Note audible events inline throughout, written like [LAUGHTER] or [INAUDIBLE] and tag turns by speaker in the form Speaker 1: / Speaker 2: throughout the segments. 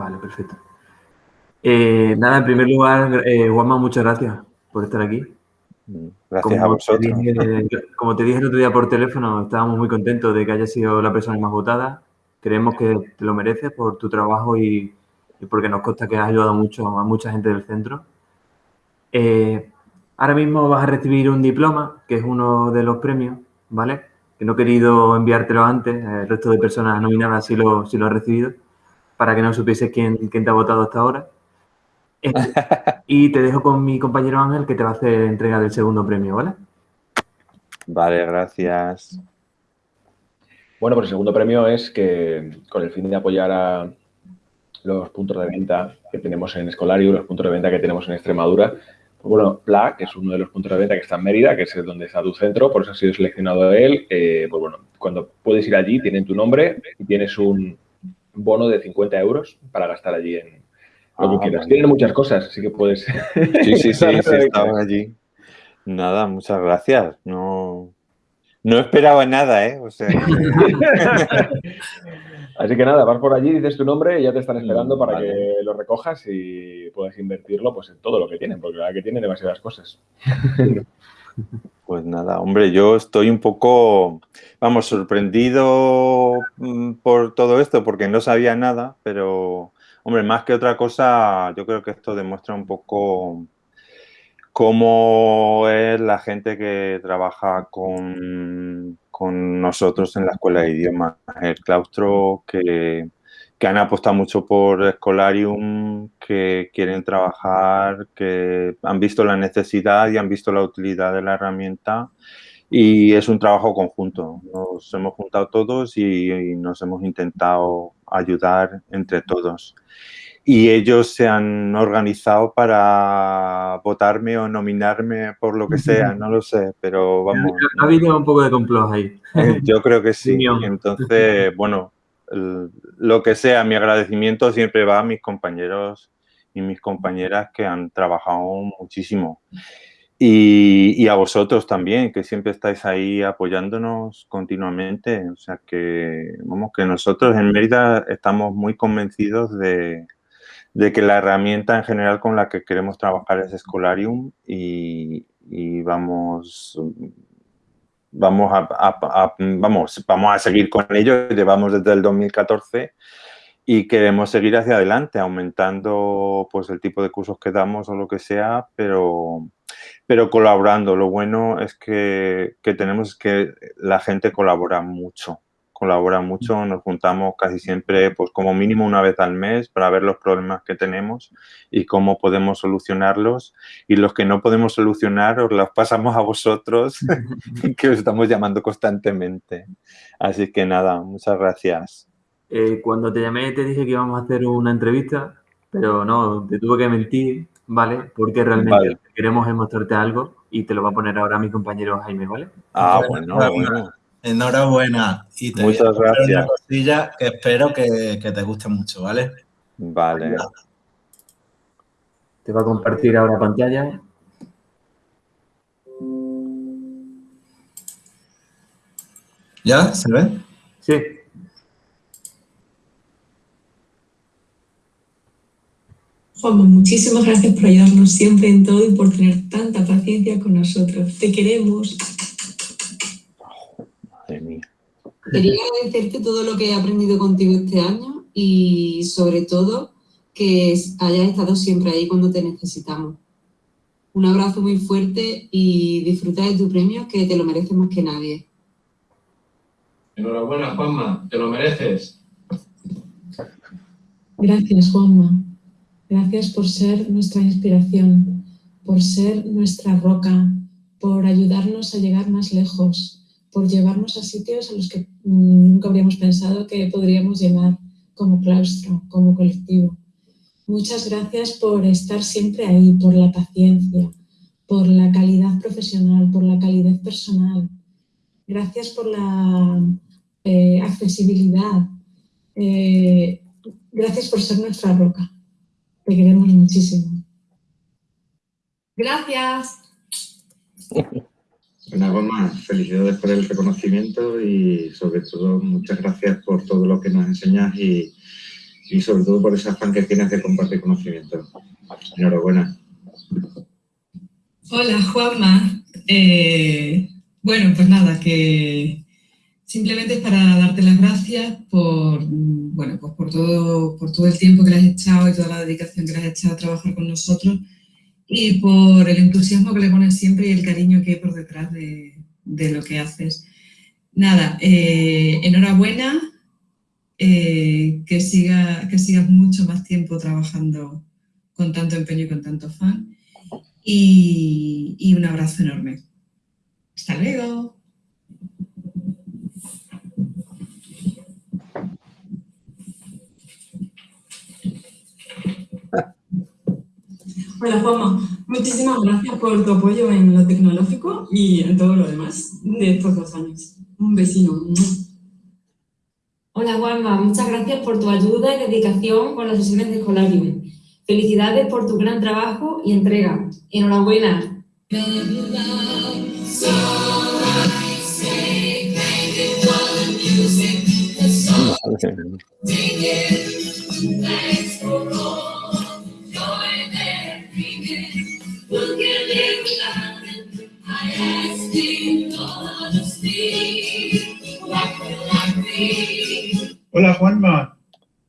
Speaker 1: Vale, perfecto. Eh, nada, en primer lugar, eh, Juanma, muchas gracias por estar aquí.
Speaker 2: Gracias a vosotros. [LAUGHS]
Speaker 1: como te dije el otro día por teléfono, estábamos muy contentos de que hayas sido la persona más votada. Creemos que te lo mereces por tu trabajo y, porque nos consta que has ayudado mucho a mucha gente del centro. Eh, ahora mismo vas a recibir un diploma, que es uno de los premios, ¿vale? Que no he querido enviártelo antes, el resto de personas nominadas sí lo, sí lo ha recibido, para que no supieses quién, quién te ha votado hasta ahora. [LAUGHS] Eh, y te dejo con mi compañero Ángel que te va a hacer entrega del segundo premio, ¿vale?
Speaker 2: Vale, gracias.
Speaker 3: Bueno, pues el segundo premio es que con el fin de apoyar a los puntos de venta que tenemos en Escolario, los puntos de venta que tenemos en Extremadura, pues bueno, PLA, que es uno de los puntos de venta que está en Mérida, que es donde está tu centro, por eso ha sido seleccionado él, eh, pues bueno, cuando puedes ir allí, tienen tu nombre y tienes un bono de 50 euros para gastar allí en, lo que ah, Tienen muchas cosas, así que puedes...
Speaker 2: Sí, sí, sí, [LAUGHS] sí estaban allí. Nada, muchas gracias. No, no esperaba nada, ¿eh? [LAUGHS]
Speaker 3: Así que nada, vas por allí, dices tu nombre y ya te están esperando para que lo recojas y puedas invertirlo pues, en todo lo que tienen, porque la verdad que tienen demasiadas cosas.
Speaker 2: Pues nada, hombre, yo estoy un poco, vamos, sorprendido mm, por todo esto, porque no sabía nada, pero Hombre, más que otra cosa, yo creo que esto demuestra un poco cómo es la gente que trabaja con, nosotros en la escuela de idiomas. El claustro que, han apostado mucho por Escolarium, que quieren trabajar, que han visto la necesidad y han visto la utilidad de la herramienta y es un trabajo conjunto. Nos hemos juntado todos y nos hemos intentado ayudar entre todos y ellos se han organizado para votarme o nominarme por lo que sea, no lo sé, pero vamos.
Speaker 1: Ha habido un poco de complot ahí.
Speaker 2: Eh, yo creo que sí. Entonces, [LAUGHS] bueno, lo que sea, mi agradecimiento siempre va a mis compañeros y mis compañeras que han trabajado muchísimo. Y, a vosotros también, que siempre estáis ahí apoyándonos continuamente. O sea que, vamos, que nosotros en Mérida estamos muy convencidos de, de que la herramienta en general con la que queremos trabajar es Escolarium y, vamos, vamos, a, vamos, vamos a seguir con ello. Llevamos desde el 2014 y queremos seguir hacia adelante, aumentando pues, el tipo de cursos que damos o lo que sea, pero, pero colaborando. Lo bueno es que, que tenemos que la gente colabora mucho colabora mucho, nos juntamos casi siempre, pues como mínimo una vez al mes para ver los problemas que tenemos y cómo podemos solucionarlos. Y los que no podemos solucionar os los pasamos a vosotros, [LAUGHS] que os estamos llamando constantemente. Así que nada, muchas gracias.
Speaker 1: Eh, cuando te llamé te dije que íbamos a hacer una entrevista, pero no, te tuve que mentir, ¿vale? Porque realmente queremos mostrarte algo y te lo va a poner ahora mi compañero Jaime, ¿vale?
Speaker 2: Ah, bueno, bueno.
Speaker 4: Enhorabuena. Y te
Speaker 2: Muchas gracias. Una
Speaker 4: cosilla que espero que, te guste mucho, ¿vale?
Speaker 2: Vale.
Speaker 1: Te va a compartir ahora pantalla.
Speaker 4: ¿Ya? ¿Se ve?
Speaker 1: Sí.
Speaker 5: Juanma, muchísimas gracias por ayudarnos siempre en todo y por tener tanta paciencia con nosotros. Te queremos. Quería agradecerte todo lo que he aprendido contigo este año y sobre todo que hayas estado siempre ahí cuando te necesitamos. Un abrazo muy fuerte y disfruta de tu premio que te lo mereces más que nadie.
Speaker 6: Enhorabuena, Juanma, te lo mereces.
Speaker 5: Gracias, Juanma. Gracias por ser nuestra inspiración, por ser nuestra roca, por ayudarnos a llegar más lejos, por llevarnos a sitios a los que mm, nunca habríamos pensado que podríamos llegar como claustro, como colectivo. Muchas gracias por estar siempre ahí, por la paciencia, por la calidad profesional, por la calidad personal. Gracias por la eh, accesibilidad. Eh, gracias por ser nuestra roca. Te queremos muchísimo.
Speaker 7: Gracias.
Speaker 8: Una vez más, felicidades por el reconocimiento y sobre todo muchas gracias por todo lo que nos enseñas y, y sobre todo por esa afán que tienes de compartir conocimiento. Enhorabuena.
Speaker 7: Hola, Juanma. Eh, bueno, pues nada, que simplemente es para darte las gracias por, bueno, pues por, todo, por todo el tiempo que le has echado y toda la dedicación que le has echado a trabajar con nosotros y por el entusiasmo que le pones siempre y el cariño que hay por detrás de, lo que haces. Nada, eh, enhorabuena, eh, que, siga, que sigas mucho más tiempo trabajando con tanto empeño y con tanto fan y, un abrazo enorme. Hasta luego.
Speaker 5: Hola Juanma, muchísimas gracias por tu apoyo en lo tecnológico y en todo lo demás de estos dos años. Un besino.
Speaker 9: Hola Juanma, muchas gracias por tu ayuda y dedicación con las sesiones de Escolarium. Felicidades por tu gran trabajo y entrega. Enhorabuena.
Speaker 10: Hola Juanma,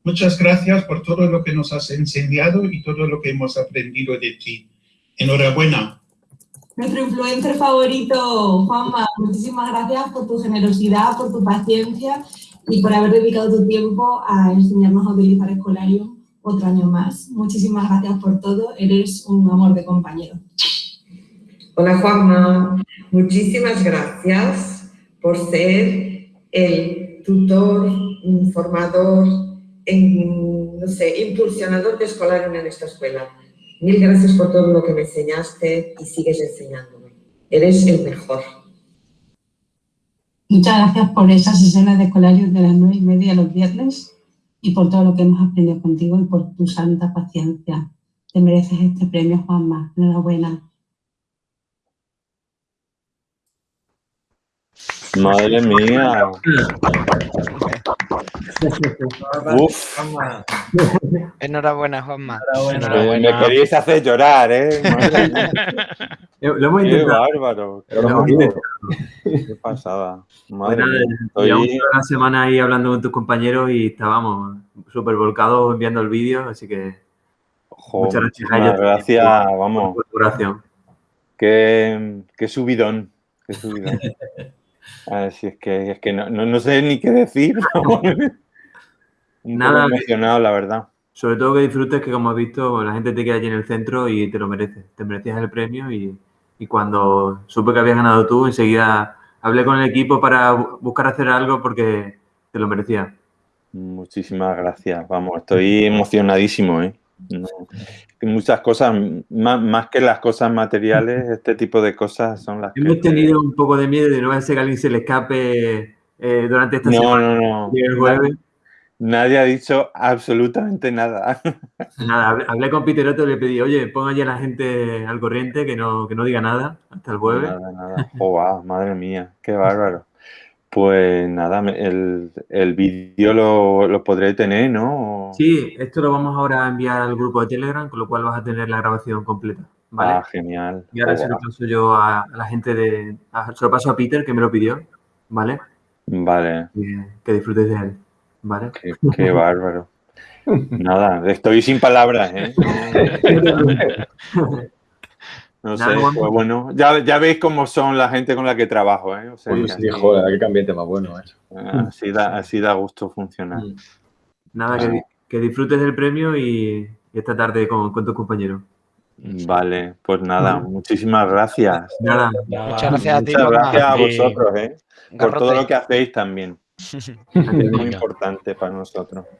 Speaker 10: muchas gracias por todo lo que nos has enseñado y todo lo que hemos aprendido de ti. Enhorabuena.
Speaker 5: Nuestro influencer favorito, Juanma, muchísimas gracias por tu generosidad, por tu paciencia y por haber dedicado tu tiempo a enseñarnos a utilizar Escolarium otro año más. Muchísimas gracias por todo, eres un amor de compañero.
Speaker 11: Hola Juanma, muchísimas gracias por ser el tutor, formador, no sé, impulsionador de Escolarium en esta escuela. Mil gracias por todo lo que me enseñaste y sigues enseñándome. Eres el mejor.
Speaker 5: Muchas gracias por esas sesiones de Escolarium de las nueve y media los viernes y por todo lo que hemos aprendido contigo y por tu santa paciencia. Te mereces este premio, Juanma. Enhorabuena.
Speaker 2: Madre mía. Uf.
Speaker 12: Enhorabuena, Juanma.
Speaker 2: Me queríais hacer llorar, ¿eh? [LAUGHS]
Speaker 1: Lo hemos
Speaker 2: Qué bárbaro. Qué pasada. Madre mía.
Speaker 1: Llevamos una semana ahí hablando con tus compañeros y estábamos súper volcados enviando el vídeo, así que
Speaker 2: muchas gracias a ellos. Gracias, vamos. Qué, qué subidón. Qué subidón. [LAUGHS] Así es que, es que no, no, sé ni qué decir. [LAUGHS] Nada. emocionado, la verdad.
Speaker 1: Sobre todo que disfrutes que, como has visto, la gente te queda allí en el centro y te lo mereces. Te merecías el premio y, y cuando supe que habías ganado tú, enseguida hablé con el equipo para buscar hacer algo porque te lo merecía.
Speaker 2: Muchísimas gracias. Vamos, estoy emocionadísimo, ¿eh? Muchas cosas, más, que las cosas materiales, este tipo de cosas son las
Speaker 1: Hemos tenido un poco de miedo de no ser que alguien se le escape eh, durante esta
Speaker 2: no,
Speaker 1: semana.
Speaker 2: No, no, Nadie ha dicho absolutamente nada. [LAUGHS]
Speaker 1: Nada, hablé con Peter Otto y le pedí, oye, ponga ya a la gente al corriente, que no, que no diga nada hasta el jueves.
Speaker 2: Nada, nada. Oh, madre mía, qué bárbaro. Pues nada, el, el vídeo lo, lo, podré tener, ¿no?
Speaker 1: Sí, esto lo vamos ahora a enviar al grupo de Telegram, con lo cual vas a tener la grabación completa. ¿vale?
Speaker 2: Ah, genial.
Speaker 1: Y ahora se lo paso yo a, la gente de... se lo paso a Peter, que me lo pidió, ¿vale?
Speaker 2: Vale.
Speaker 1: que disfrutes de él, ¿vale?
Speaker 2: Qué, qué bárbaro. [LAUGHS] Nada, estoy sin palabras, ¿eh? [LAUGHS] No sé, pues bueno, ya, ya, veis cómo son la gente con la que trabajo, ¿eh? O
Speaker 3: sea, pues sí, joder, qué ambiente más bueno, ¿eh?
Speaker 2: Así da, así da gusto funcionar. Mm.
Speaker 1: Nada, que, que, disfrutes del premio y, esta tarde con, con tus compañeros.
Speaker 2: Vale, pues nada, muchísimas gracias.
Speaker 1: Nada.
Speaker 12: Muchas gracias a ti.
Speaker 2: Muchas gracias a vosotros, ¿eh? Por todo lo que hacéis también. [LAUGHS] Es muy importante para nosotros.